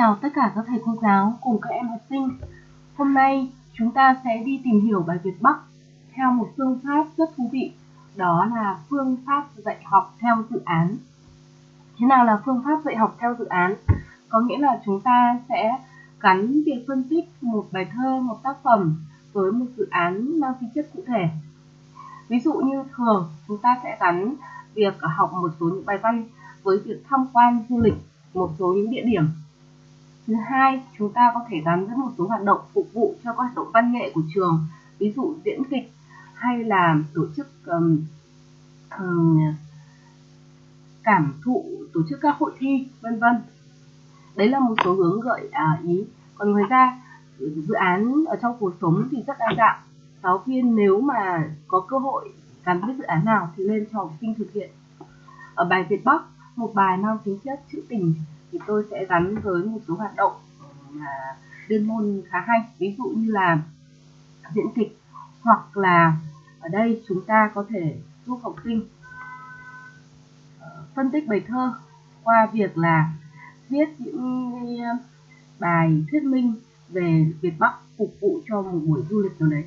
chào tất cả các thầy cô giáo cùng các em học sinh. Hôm nay chúng ta sẽ đi tìm hiểu bài Việt Bắc theo một phương pháp rất thú vị, đó là phương pháp dạy học theo dự án. Thế nào là phương pháp dạy học theo dự án? Có nghĩa là chúng ta sẽ gắn việc phân tích một bài thơ, một tác phẩm với một dự án mang tính chất cụ thể. Ví dụ như thường chúng ta sẽ gắn việc học một số những bài văn với việc tham quan du lịch một số những địa điểm thứ hai chúng ta có thể gắn với một số hoạt động phục vụ cho các hoạt động văn nghệ của trường ví dụ diễn kịch hay là tổ chức um, um, cảm thụ tổ chức các hội thi vân vân. Đấy là một số hướng gợi à, ý. Còn ngoài ra dự án ở trong cuộc sống thì rất đa dạng. Giáo viên nếu mà có cơ hội gắn với dự án nào thì lên cho học sinh thực hiện. Ở bài Việt Bắc một bài mang tính chất trữ tình thì tôi sẽ gắn với một số hoạt động mà đơn môn khá hay. Ví dụ như là diễn kịch, hoặc là ở đây chúng ta có thể giúp học sinh ờ, phân tích bài thơ qua việc là viết những ờ, bài thuyết minh về Việt Bắc phục vụ cho một buổi du lịch nào đấy.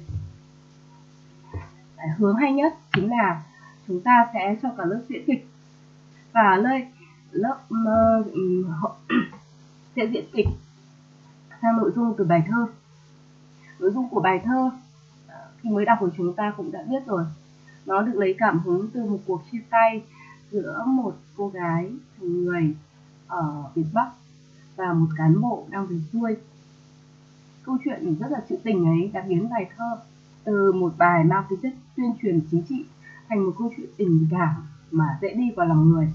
Hướng hay nhất chính là chúng ta sẽ cho cả lớp diễn kịch. Và đây lớp uh, sẽ diễn kịch sang nội dung từ bài thơ. Nội dung của bài thơ à, khi mới đọc của chúng ta cũng đã biết rồi. Nó được lấy cảm hứng từ một cuộc chia tay giữa một cô gái người ở Việt Bắc và một cán bộ đang về xuôi. Câu chuyện rất là trữ tình ấy đã biến bài thơ từ một bài mang tính chất tuyên truyền chính trị thành một câu chuyện tình cảm mà dễ đi vào lòng người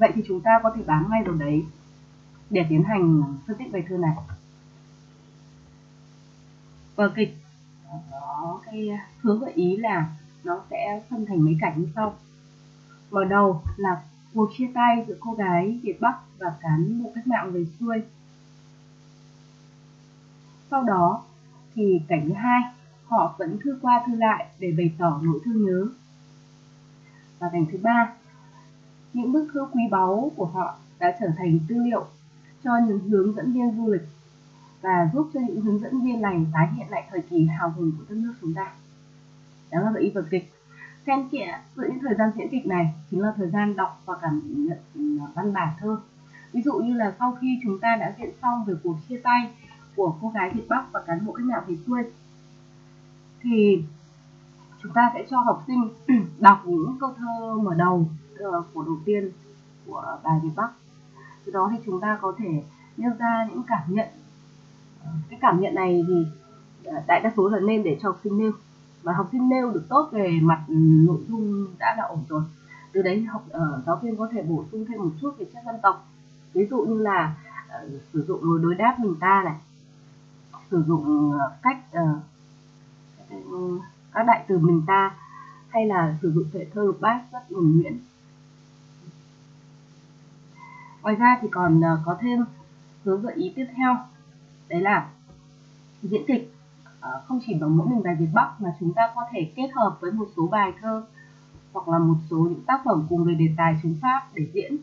vậy thì chúng ta có thể bám ngay vào đấy để tiến hành phân tích bài thơ này. Vở kịch có cái hướng gợi ý là nó sẽ phân thành mấy cảnh như sau. Mở đầu là cuộc chia tay giữa cô gái Việt Bắc và cán bộ cách mạng về xuôi. Sau đó thì cảnh thứ hai, họ vẫn thư qua thư lại để bày tỏ nỗi thương nhớ. Và cảnh thứ ba những bức thư quý báu của họ đã trở thành tư liệu cho những hướng dẫn viên du lịch và giúp cho những hướng dẫn viên này tái hiện lại thời kỳ hào hùng của đất nước chúng ta. Đó là ý vở kịch. Xen kẽ giữa những thời gian diễn kịch này chính là thời gian đọc và cảm nhận à, văn bản thơ. Ví dụ như là sau khi chúng ta đã diễn xong về cuộc chia tay của cô gái Việt Bắc và cán bộ cách mạng Việt xuôi thì chúng ta sẽ cho học sinh đọc những câu thơ mở đầu của đầu tiên của bài Việt Bắc. Từ đó thì chúng ta có thể nêu ra những cảm nhận. Ờ, cái cảm nhận này thì ờ, đại đa số là nên để cho học sinh nêu. Và học sinh nêu được tốt về mặt ừ, nội dung đã là ổn rồi. Từ đấy học uh, giáo viên có thể bổ sung thêm một chút về chất dân tộc ví dụ như là uh, sử dụng lối đối đáp mình ta này sử dụng uh, cách uh, các đại từ mình ta hay là sử dụng thể thơ lục bát rất nhuần nhuyễn ngoài ra thì còn ờ, có thêm hướng gợi ý tiếp theo. Đấy là diễn kịch ờ, không chỉ bằng mỗi mình bài Việt Bắc mà chúng ta có thể kết hợp với một số bài thơ hoặc là một số những tác phẩm cùng về đề tài chúng Pháp để diễn.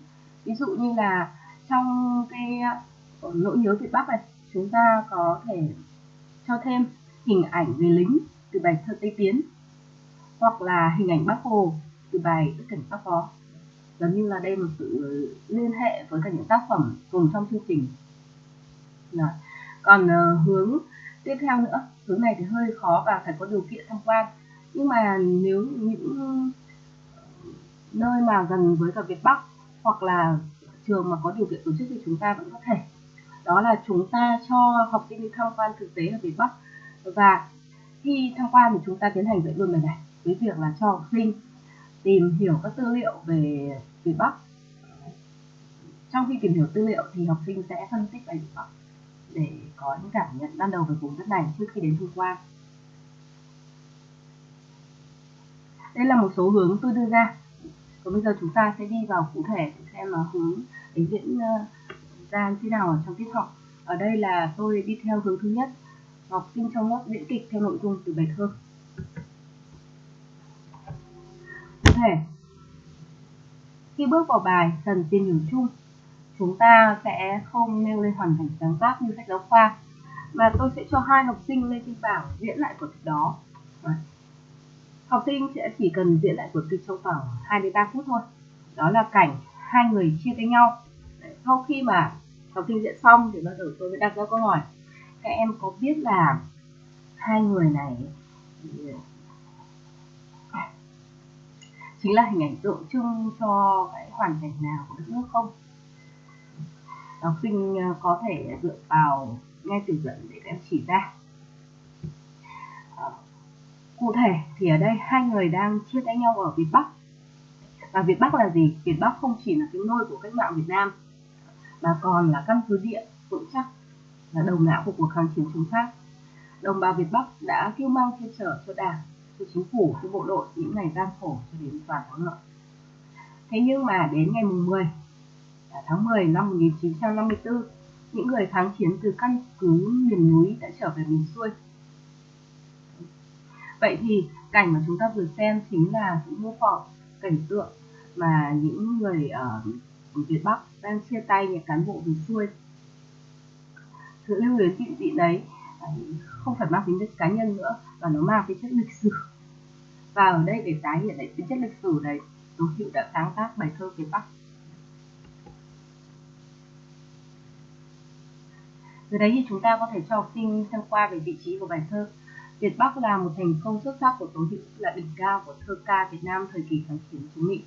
Ví dụ như là trong cái ờ, nỗi nhớ Việt Bắc này, chúng ta có thể cho thêm hình ảnh về lính từ bài thơ Tây Tiến hoặc là hình ảnh Bác Hồ từ bài Đức Cảnh Bác Phó gần như là đây một sự liên hệ với cả những tác phẩm cùng trong chương trình. Rồi. còn uh, hướng tiếp theo nữa hướng này thì hơi khó và phải có điều kiện tham quan. Nhưng mà nếu những nơi mà gần với cả Việt Bắc hoặc là trường mà có điều kiện tổ chức thì chúng ta vẫn có thể. Đó là chúng ta cho học sinh đi tham quan thực tế ở Việt Bắc. Và khi tham quan thì chúng ta tiến hành dạy luôn bài này với việc là cho học sinh tìm hiểu các tư liệu về Việt Bắc. Trong khi tìm hiểu tư liệu thì học sinh sẽ phân tích bài Việt Bắc để có những cảm nhận ban đầu về vùng đất này trước khi đến tham quan. Đây là một số hướng tôi đưa ra. Còn bây giờ chúng ta sẽ đi vào cụ thể để xem là hướng đánh diễn ờ, ra như thế nào ở trong tiết học. Ở đây là tôi đi theo hướng thứ nhất, học sinh trong lớp diễn kịch theo nội dung từ bài thơ cụ thể. Khi bước vào bài cần tìm hiểu chung chúng ta sẽ không nêu lên hoàn cảnh sáng tác như sách giáo khoa, mà tôi sẽ cho hai học sinh lên trên bảng diễn lại vở kịch đó. Học sinh sẽ chỉ cần diễn lại vở kịch trong khoảng 2 đến 3 phút thôi. Đó là cảnh hai người chia tay nhau. Sau khi mà học sinh diễn xong thì bắt đầu tôi mới đặt ra câu hỏi. Các em có biết là hai người này chính là hình ảnh tượng trưng cho cái hoàn cảnh nào của đất nước không học sinh ờ, có thể dựa vào ngay từ dẫn để các em chỉ ra ờ, cụ thể thì ở đây hai người đang chia tay nhau ở Việt Bắc và Việt Bắc là gì? Việt Bắc không chỉ là cái nôi của cách mạng Việt Nam mà còn là căn cứ địa vững chắc là đầu não của cuộc kháng chiến chống Pháp. Đồng bào Việt Bắc đã kêu mang che chở cho Đảng, sự chính phủ, cho bộ đội những ngày gian khổ cho đến toàn thắng lợi. Thế nhưng mà đến ngày mùng 10 à, tháng 10 năm 1954, những người kháng chiến từ căn cứ miền núi đã trở về miền xuôi. Vậy thì cảnh mà chúng ta vừa xem chính là những mô phỏng cảnh tượng mà những người ở Việt Bắc đang chia tay những cán bộ miền xuôi. Sự lưu luyến tịnh dị đấy không phải mang tính chất cá nhân nữa và nó mang tính chất lịch sử. Và ở đây để tái hiện lại tính chất lịch sử đấy, Tố Hữu đã sáng tác bài thơ Việt Bắc Từ đấy thì chúng ta có thể cho học sinh xem qua về vị trí của bài thơ. Việt Bắc là một thành công xuất sắc của Tố Hữu là đỉnh cao của thơ ca Việt Nam thời kỳ kháng chiến chống Mỹ.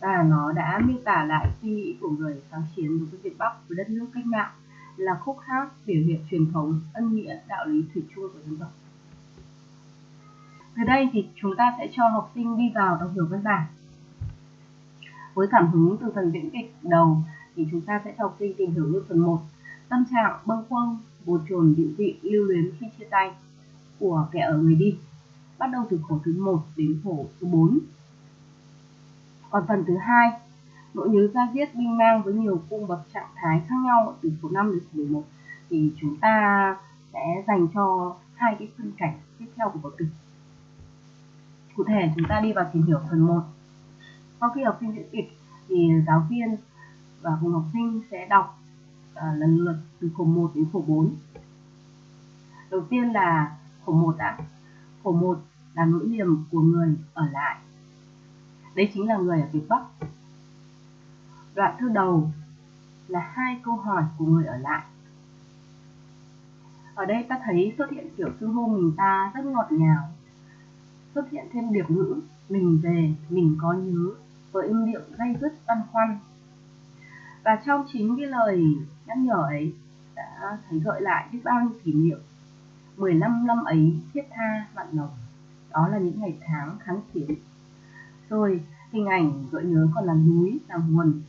Và nó đã miêu tả lại suy nghĩ của người kháng chiến đối với Việt Bắc với đất nước cách mạng là khúc hát biểu hiện truyền thống, ân nghĩa, đạo lý thủy chung của dân tộc. Từ đây thì chúng ta sẽ cho học sinh đi vào đọc hiểu văn bản. Với cảm hứng từ phần diễn kịch đầu thì chúng ta sẽ cho học sinh tìm hiểu như phần 1 tâm trạng, bâng khuâng, bồn chồn dịu dị lưu luyến khi chia tay của kẻ ở người đi bắt đầu từ khổ thứ 1 đến khổ thứ 4 còn phần thứ hai nỗi nhớ ra diết binh mang với nhiều cung bậc trạng thái khác nhau từ số 5 đến số 11 thì chúng ta sẽ dành cho hai cái phân cảnh tiếp theo của vở kịch cụ thể chúng ta đi vào tìm hiểu phần 1 sau khi học sinh diễn kịch thì giáo viên và cùng học sinh sẽ đọc à, lần lượt từ khổ 1 đến khổ 4 đầu tiên là khổ 1 ạ. Khổ 1 là nỗi niềm của người ở lại. Đấy chính là người ở Việt Bắc đoạn thơ đầu là hai câu hỏi của người ở lại. Ở đây ta thấy xuất hiện kiểu xưng hô mình ta rất ngọt ngào, xuất hiện thêm điệp ngữ mình về, mình có nhớ với âm điệu dây dứt băn khoăn. Và trong chính cái lời nhắc nhở ấy đã thấy gợi lại biết bao nhiêu kỷ niệm. 15 năm ấy thiết tha mặn nồng đó là những ngày tháng kháng chiến. Rồi hình ảnh gợi nhớ còn là núi, là nguồn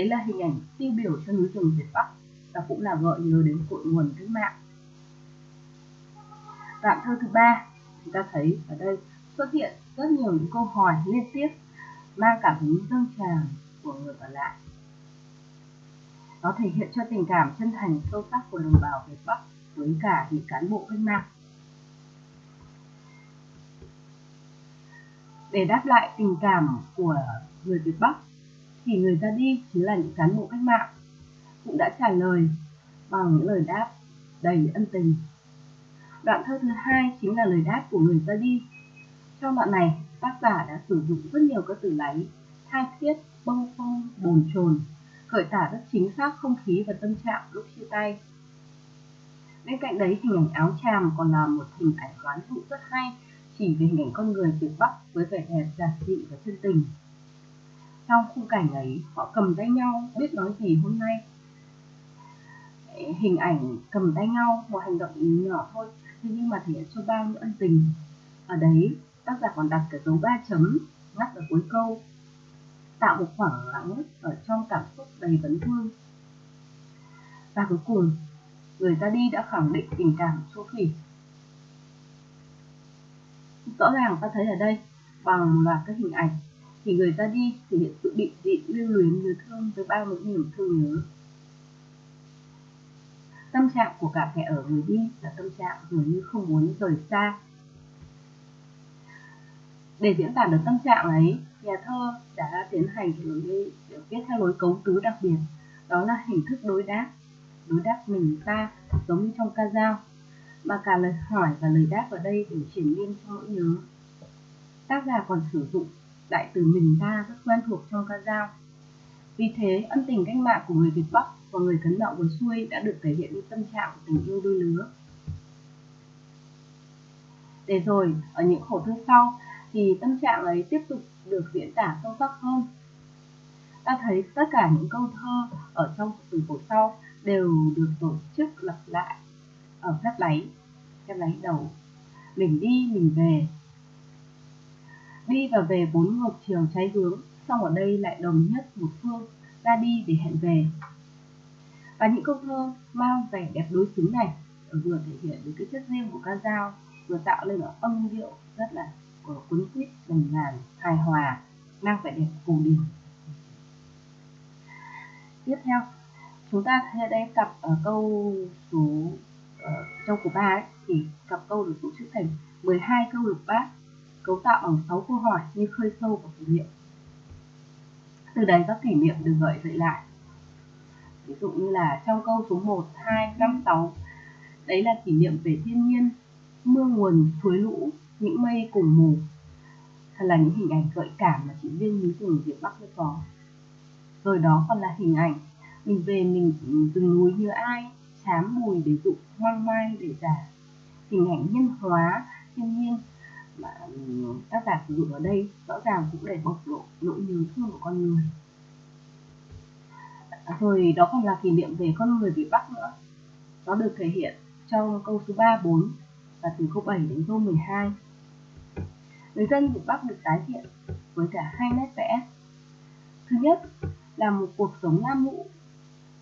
đấy là hình ảnh tiêu biểu cho núi rừng Việt Bắc và cũng là gợi nhớ đến cội nguồn cách mạng đoạn thơ thứ ba, chúng ta thấy ở đây xuất hiện rất nhiều những câu hỏi liên tiếp, mang cảm hứng dâng tràn của người ở lại nó thể hiện cho tình cảm chân thành sâu sắc của đồng bào Việt Bắc với cả những cán bộ cách mạng. Để đáp lại tình cảm của người Việt Bắc thì người ra đi chính là những cán bộ cách mạng cũng đã trả lời bằng những lời đáp đầy ân tình. Đoạn thơ thứ hai chính là lời đáp của người ra đi. Trong đoạn này, tác giả đã sử dụng rất nhiều các từ láy, tha thiết, bâng phong, bồn chồn khởi tả rất chính xác không khí và tâm trạng lúc chia tay. Bên cạnh đấy, hình ảnh áo tràm còn là một hình ảnh đoán dụ rất hay, chỉ về hình ảnh con người Việt Bắc với vẻ đẹp giản dị và chân tình. Trong khung cảnh ấy, họ cầm tay nhau, biết nói gì hôm nay. Hình ảnh cầm tay nhau, một hành động nhỏ thôi, nhưng mà thể hiện cho bao nhiêu ân tình. Ở đấy, tác giả còn đặt cả dấu ba chấm ngắt ở cuối câu tạo một khoảng lặng ở trong cảm xúc đầy vấn thương. Và cuối cùng, người ra đi đã khẳng định tình cảm số thủy. Rõ ràng ta thấy ở đây, bằng loạt các hình ảnh, thì người ra đi thể hiện sự định dị lưu luyến nhớ thương với bao nỗi niềm thương nhớ. Tâm trạng của cả kẻ ở người đi là tâm trạng dường như không muốn rời xa. Để diễn tả được tâm trạng ấy, nhà thơ đã tiến hành lối viết theo lối cấu tứ đặc biệt đó là hình thức đối đáp đối đáp mình ta giống như trong ca dao mà cả lời hỏi và lời đáp ở đây đều triển miên trong nỗi nhớ tác giả còn sử dụng đại từ mình ta rất quen thuộc trong ca dao. Vì thế, ân tình cách mạng của người Việt Bắc và người cấn đạo của xuôi đã được thể hiện như tâm trạng của tình yêu đôi lứa. Để rồi, ở những khổ thơ sau, thì tâm trạng ấy tiếp tục được diễn tả sâu sắc hơn. Ta thấy tất cả những câu thơ ở trong từ khổ sau đều được tổ chức lặp lại ở phép láy phép láy đầu. Mình đi, mình về đi và về bốn ngược chiều trái hướng xong ở đây lại đồng nhất một phương ra đi để hẹn về. Và những câu thơ mang vẻ đẹp đối xứng này vừa thể hiện được cái chất riêng của ca dao vừa tạo lên một âm điệu rất là cuốn quýt đồng ngàn hài hòa mang vẻ đẹp cổ điển. Tiếp theo chúng ta thấy đây cặp ở câu số ở trong của ba ấy, thì cặp câu được tổ chức thành 12 câu lục bát cấu tạo bằng 6 câu hỏi như khơi sâu của kỷ niệm. Từ đấy các kỷ niệm được gợi dậy lại. Ví dụ như là trong câu số 1, 2, 5, 6 đấy là kỷ niệm về thiên nhiên mưa nguồn suối lũ những mây cùng mù. Thật là những hình ảnh gợi cảm mà chỉ riêng núi rừng Việt Bắc mới có. Rồi đó còn là hình ảnh mình về mình rừng núi như ai chám mùi để dụ hoang mai để giả. Hình ảnh nhân hóa thiên nhiên mà ờ, tác giả sử dụng ở đây rõ ràng cũng để bộc lộ nỗi nhớ thương của con người. À, Rồi đó còn là kỷ niệm về con người Việt Bắc nữa. Nó được thể hiện trong câu số 3, 4 và từ câu 7 đến câu 12 người dân Việt Bắc được tái hiện với cả hai nét vẽ. Thứ nhất là một cuộc sống nam mũ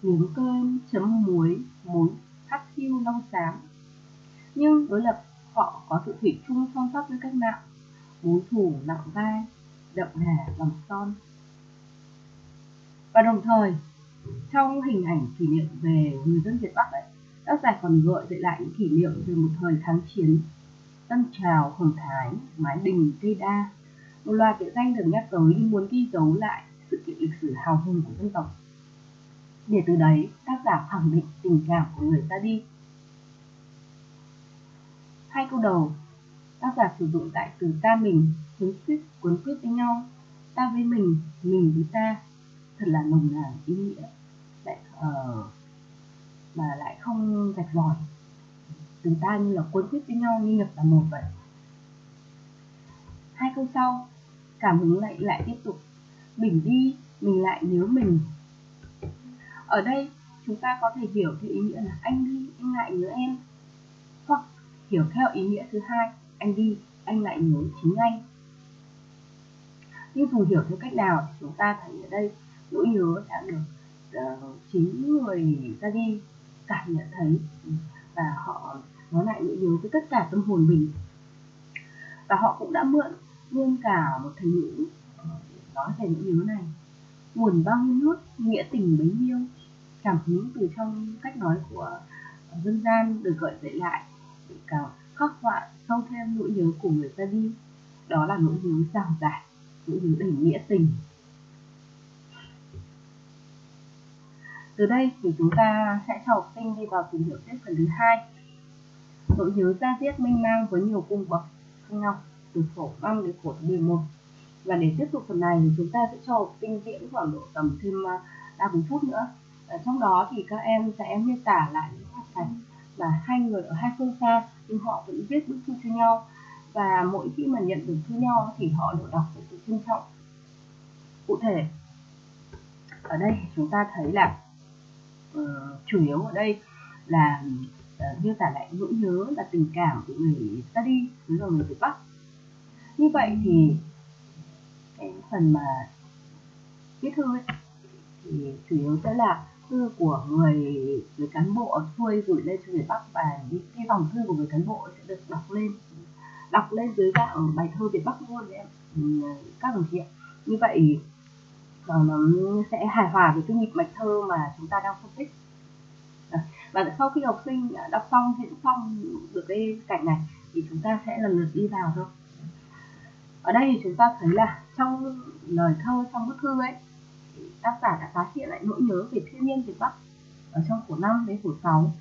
miếng cơm chấm muối muối hắc hiu long xám. Nhưng đối lập họ có sự thủy chung son sắc với cách mạng. Mối thủ nặng vai đậm đà bằng son. Và đồng thời trong hình ảnh kỷ niệm về người dân Việt Bắc ấy, tác giả còn gợi dậy lại những kỷ niệm về một thời kháng chiến tân trào hồng thái mái đình cây đa. Một loạt địa danh được nhắc tới như muốn ghi dấu lại sự kiện lịch sử hào hùng của dân tộc. Để từ đấy tác giả khẳng định tình cảm của người ra đi hai câu đầu. Tác giả sử dụng đại từ ta mình cuốn quyết cuốn quyết với nhau. Ta với mình mình với ta. Thật là nồng nàn ý nghĩa. Lại uh, mà lại không rạch ròi. Từ ta như là cuốn quyết với nhau như nhập là một vậy. Hai câu sau cảm hứng lại lại tiếp tục. Mình đi mình lại nhớ mình. Ở đây chúng ta có thể hiểu theo ý nghĩa là anh đi anh lại nhớ em hiểu theo ý nghĩa thứ hai anh đi anh lại nhớ chính anh. Nhưng dù hiểu theo cách nào chúng ta thấy ở đây nỗi nhớ đã được uh, chính người ra đi cảm nhận thấy và họ nói lại nỗi nhớ với tất cả tâm hồn mình. Và họ cũng đã mượn luôn cả một thành ngữ ờ, nói về nỗi nhớ này. Nguồn bao nhiêu nước nghĩa tình bấy nhiêu cảm hứng từ trong cách nói của dân gian được gợi dậy lại để khắc họa sâu thêm nỗi nhớ của người ra đi. Đó là nỗi nhớ rào giải, nỗi nhớ đầy nghĩa tình. Từ đây thì chúng ta sẽ cho học sinh đi vào tìm hiểu tiếp phần thứ hai. Nỗi nhớ ra diết minh mang với nhiều cung bậc khác nhau từ khổ 5 đến khổ 11 và để tiếp tục phần này thì chúng ta sẽ cho học sinh diễn khoảng độ tầm thêm à, 3 bốn phút nữa. Ở trong đó thì các em sẽ miêu tả lại những hoạt cảnh mà hai người ở hai phương xa nhưng họ vẫn viết bức thư cho nhau. Và mỗi khi mà nhận được thư nhau thì họ đều đọc với sự trân trọng. Cụ thể ở đây chúng ta thấy là uh, chủ yếu ở đây là uh, miêu tả lại nỗi nhớ là tình cảm của người ta đi với người Việt Bắc. Như vậy thì cái phần mà viết thư ấy, thì chủ yếu sẽ là của người người cán bộ ở xuôi gửi lên cho người Bắc và những cái dòng thư của người cán bộ sẽ được đọc lên. Đọc lên dưới dạng bài thơ Việt Bắc luôn đấy em. Ừ, các đồng chí ạ. Như vậy ờ, nó sẽ hài hòa với cái nhịp mạch thơ mà chúng ta đang phân tích. Và sau khi học sinh đọc xong, diễn xong được cái cảnh này, thì chúng ta sẽ lần lượt đi vào thôi. Ở đây thì chúng ta thấy là trong lời thơ, trong bức thư ấy tác giả đã tái hiện lại nỗi nhớ về thiên nhiên Việt Bắc ở trong khổ 5 đến khổ 6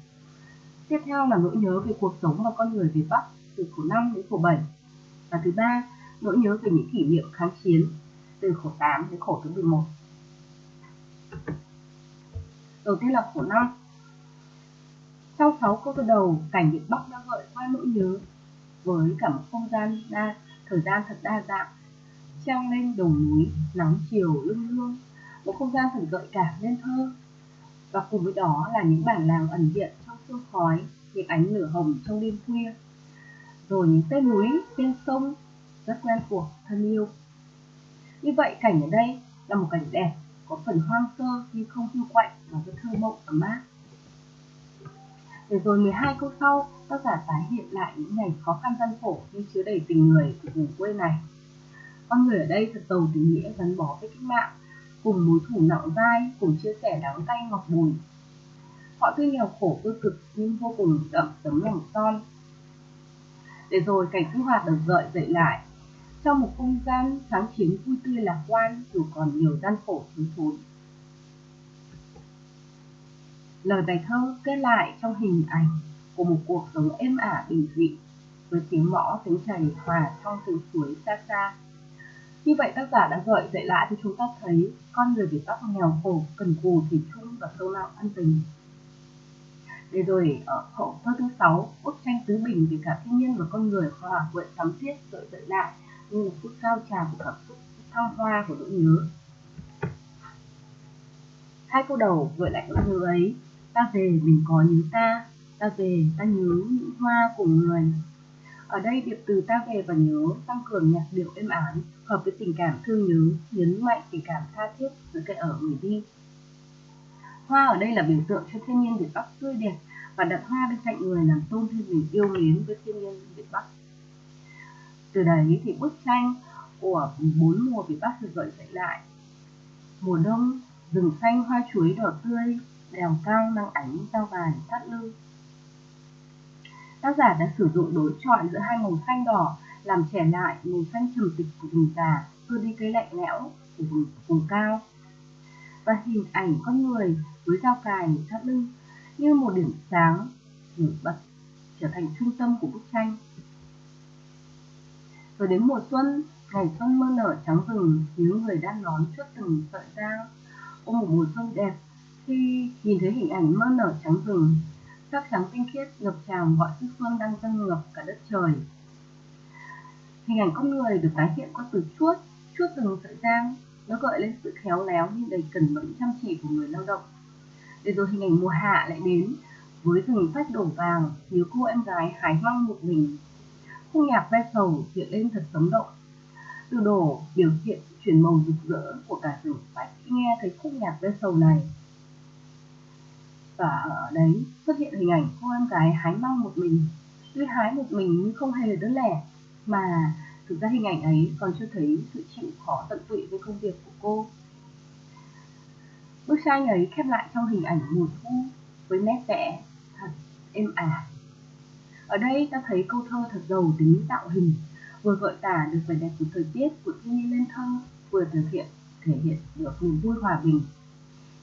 tiếp theo là nỗi nhớ về cuộc sống và con người Việt Bắc từ khổ 5 đến khổ 7 và thứ ba nỗi nhớ về những kỷ niệm kháng chiến từ khổ 8 đến khổ thứ 11 đầu tiên là khổ 5 trong 6 câu thơ đầu cảnh Việt Bắc đã gợi qua nỗi nhớ với cả một không gian đa thời gian thật đa dạng treo lên đồng núi nắng chiều lưng lương, một không gian thật gợi cảm nên thơ và cùng với đó là những bản làng ẩn hiện trong sương khói, những ánh lửa hồng trong đêm khuya. Rồi những tên núi tên sông rất quen thuộc, thân yêu. Như vậy cảnh ở đây là một cảnh đẹp, có phần hoang sơ nhưng không hư quạnh và rất thơ mộng ấm áp. Để rồi 12 câu sau, tác giả tái hiện lại những ngày khó khăn gian khổ nhưng chứa đầy tình người của vùng quê này. Con người ở đây thật giàu tình nghĩa gắn bó với cách mạng cùng mối thủ nặng vai, cùng chia sẻ đắng cay ngọt bùi. Họ tuy nghèo khổ cơ cực, nhưng vô cùng đậm tấm lòng son. Để rồi cảnh sinh hoạt được gợi dậy lại, trong một không gian sáng chiến vui tươi lạc quan, dù còn nhiều gian khổ thiếu thốn. Lời bài thơ kết lại trong hình ảnh của một cuộc sống êm ả bình dị, với tiếng mõ tiếng chảy hòa trong từ suối xa xa như vậy tác giả đã gợi dậy lại cho chúng ta thấy con người Việt Bắc nghèo khổ, cần cù, thủy chung và sâu lao ân tình. Để rồi ở hậu thơ thứ sáu, bức tranh tứ bình về cả thiên nhiên và con người hòa quyện thắm thiết gợi dậy lại như một phút cao trào của cảm xúc thăng hoa của nỗi nhớ. Hai câu đầu gợi lại nỗi nhớ ấy, ta về mình có nhớ ta, ta về ta nhớ những hoa của người, ở đây điệp từ ta về và nhớ tăng cường nhạc điệu êm ái, hợp với tình cảm thương nhớ, nhấn mạnh tình cảm tha thiết giữa kẻ ở người đi. Hoa ở đây là biểu tượng cho thiên nhiên Việt Bắc tươi đẹp và đặt hoa bên cạnh người làm tôn thêm tình yêu mến với thiên nhiên Việt Bắc. Từ đấy thì bức tranh của bốn mùa Việt Bắc được gợi dậy lại. Mùa đông, rừng xanh hoa chuối đỏ tươi, đèo cao mang ánh sao vàng thắt lưng tác giả đã sử dụng đối chọi giữa hai màu xanh đỏ làm trẻ lại màu xanh trầm tịch của vùng già xua đi cái lạnh lẽo của vùng, vùng cao. Và hình ảnh con người với dao cài thắt lưng như một điểm sáng nổi bật trở thành trung tâm của bức tranh. Rồi đến mùa xuân ngày xuân mơ nở trắng rừng những người đang nón trước từng sợi dao. Ôm một mùa xuân đẹp khi nhìn thấy hình ảnh mơ nở trắng rừng sắc trắng tinh khiết, ngập tràn mọi sức phương đang dâng ngập cả đất trời. Hình ảnh con người được tái hiện qua từ chuốt chuốt từng sợi giang nó gợi lên sự khéo léo nhưng đầy cẩn mẫn chăm chỉ của người lao động. Để rồi hình ảnh mùa hạ lại đến, với rừng phách đổ vàng thiếu cô em gái hái măng một mình. Khung nhạc ve sầu hiện lên thật sống động. Từ đổ biểu hiện chuyển màu rực rỡ của cả rừng phách nghe thấy khúc nhạc ve sầu này và ở đấy xuất hiện hình ảnh cô em gái hái măng một mình. Tuy hái một mình nhưng không hề đơn lẻ, mà thực ra hình ảnh ấy còn cho thấy sự chịu khó tận tụy với công việc của cô. Bức tranh ấy khép lại trong hình ảnh mùa thu với nét vẽ thật êm ả. Ở đây ta thấy câu thơ thật giàu tính tạo hình, vừa gợi tả được vẻ đẹp của thời tiết của thiên nhiên lên thơ vừa thực hiện, thể hiện được niềm vui hòa bình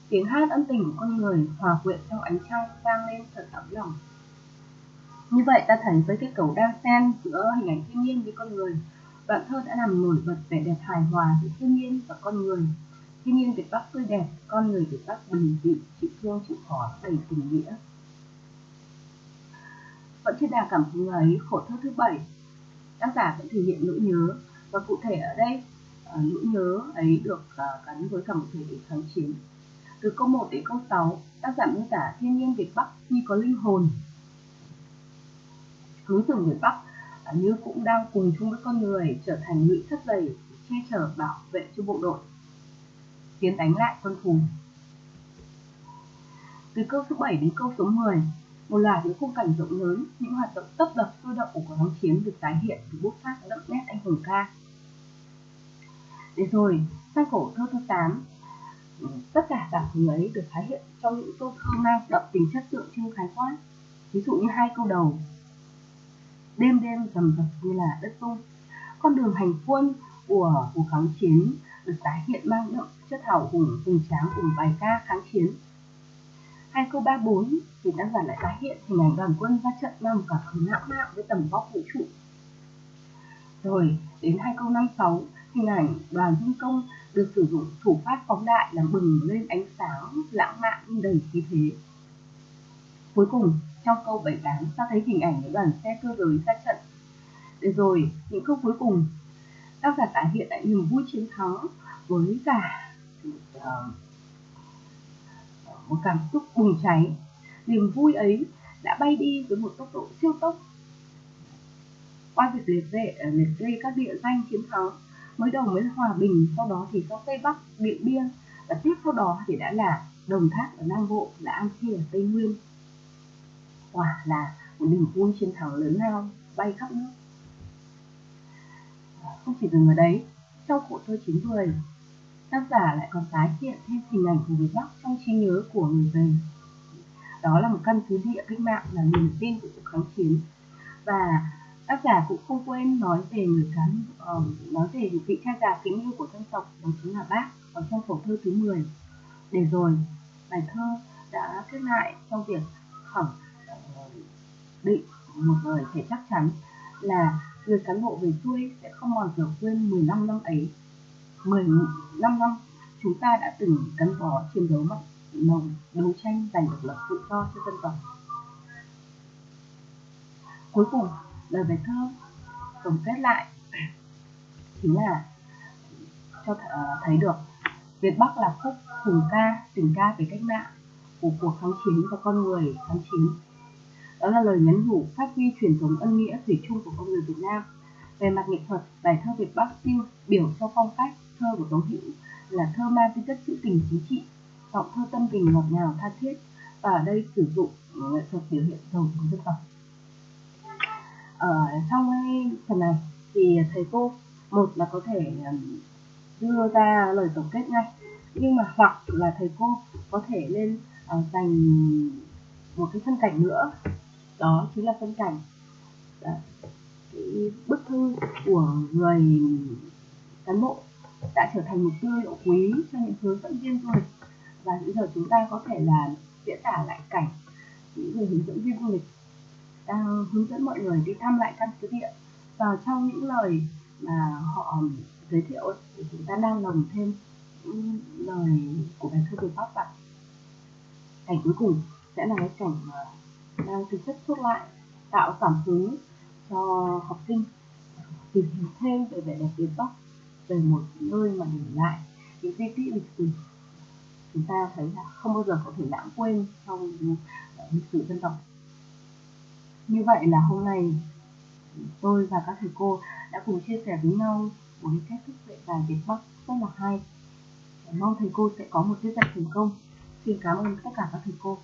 tiếng hát âm tình của con người hòa quyện trong ánh trăng vang lên thật ấm lòng. Như vậy ta thấy với cái cầu đan xen giữa hình ảnh thiên nhiên với con người, đoạn thơ đã làm nổi bật vẻ đẹp hài hòa giữa thiên nhiên và con người. Thiên nhiên việt bắc tươi đẹp, con người việt bắc bình dị, chịu thương chịu khó, đầy tình nghĩa. Vẫn trên đà cảm hứng ấy, khổ thơ thứ bảy, tác giả vẫn thể hiện nỗi nhớ. Và cụ thể ở đây à, nỗi nhớ ấy được à, gắn với cả một thời kháng chiến từ câu 1 đến câu 6, tác giả mô tả thiên nhiên Việt Bắc như có linh hồn. Núi rừng Việt Bắc à, như cũng đang cùng chung với con người trở thành lũy sắt dày che chở bảo vệ cho bộ đội tiến đánh lại quân thù. Từ câu số 7 đến câu số 10, một loạt những khung cảnh rộng lớn, những hoạt động tấp đập sôi động của kháng chiến được tái hiện từ bút pháp đậm nét anh hùng ca. Để rồi, sang cổ thơ thứ 8, Ừ, tất cả cảm hứng ấy được tái hiện trong những câu thơ mang đậm tính chất tượng trưng khái quát ví dụ như hai câu đầu đêm đêm rầm rập như là đất rung con đường hành quân của cuộc kháng chiến được tái hiện mang đậm chất hào hùng hùng tráng cùng bài ca kháng chiến. Hai câu 34 thì tác giả lại tái hiện hình ảnh đoàn quân ra trận mang cả cảm hứng lãng mạn với tầm vóc vũ trụ. Rồi, đến hai câu 56 hình ảnh đoàn dân công được sử dụng thủ pháp phóng đại làm bừng lên ánh sáng lãng mạn nhưng đầy khí thế. Cuối cùng, trong câu 78 ta thấy hình ảnh những đoàn xe cơ giới ra trận. Để rồi, những câu cuối cùng, tác giả tái hiện lại niềm vui chiến thắng với cả uh, một cảm xúc bùng cháy. Niềm vui ấy đã bay đi với một tốc độ siêu tốc. Qua việc liệt kê ờ, liệt kê các địa danh chiến thắng mới đầu mới là hòa bình, sau đó thì có tây bắc, điện biên, và tiếp sau đó thì đã là đồng tháp ở nam bộ, là an khê ở tây nguyên. Quả là một niềm vui chiến thắng lớn lao, bay khắp nước. À, không chỉ dừng ở đấy trong khổ thơ chín người tác giả lại còn tái hiện thêm hình ảnh của người bắc trong trí nhớ của người về. Đó là một căn cứ địa cách mạng là niềm tin của cuộc kháng chiến. Và tác giả cũng không quên nói về người cán uh, ờ, nói về vị cha già kính yêu của dân tộc đó chính là bác ở trong khổ thơ thứ 10 để rồi bài thơ đã kết lại trong việc khẳng ờ, định một lời thể chắc chắn là người cán bộ về xuôi sẽ không bao giờ quên 15 năm ấy. 15 năm chúng ta đã từng gắn bó chiến đấu mặt nồng đấu tranh giành độc lập tự do cho dân tộc. Cuối cùng lời bài thơ, tổng kết lại. Chính là cho th- ờ, thấy được Việt Bắc là khúc hùng ca, tình ca về cách mạng của cuộc kháng chiến và con người kháng chiến. Đó là lời nhắn nhủ phát huy truyền thống ân nghĩa thủy chung của con người Việt Nam. Về mặt nghệ thuật, bài thơ Việt Bắc tiêu biểu cho phong cách thơ của Tống Hữu là thơ mang tính chất trữ tình chính trị, giọng thơ tâm tình ngọt ngào tha thiết và ở đây sử dụng nghệ thuật biểu hiện giàu của dân tộc ở trong phần này thì thầy cô một là có thể đưa ra lời tổng kết ngay nhưng mà hoặc là thầy cô có thể lên uh, dành một cái phân cảnh nữa đó chính là phân cảnh đó. cái bức thư của người cán bộ đã trở thành một tư liệu quý cho những hướng dẫn viên du lịch và bây giờ chúng ta có thể là diễn tả lại cảnh những người hướng dẫn viên du lịch đang hướng dẫn mọi người đi thăm lại căn cứ địa. Và trong những lời mà họ giới thiệu thì chúng ta đang lồng thêm những lời của bài thơ về Bắc bạn cảnh cuối cùng sẽ là cái cảnh đang thực chất xuất lại, tạo cảm hứng cho học sinh tìm hiểu thêm về vẻ đẹp Việt Bắc, về một nơi mà để lại những di tích lịch sử. Chúng ta thấy là không bao giờ có thể lãng quên trong lịch sử dân tộc như vậy là hôm nay tôi và các thầy cô đã cùng chia sẻ với nhau một cái cách thức dạy bài Việt Bắc rất là hay. Mong thầy cô sẽ có một tiết dạy thành công. Xin cảm ơn tất cả các thầy cô.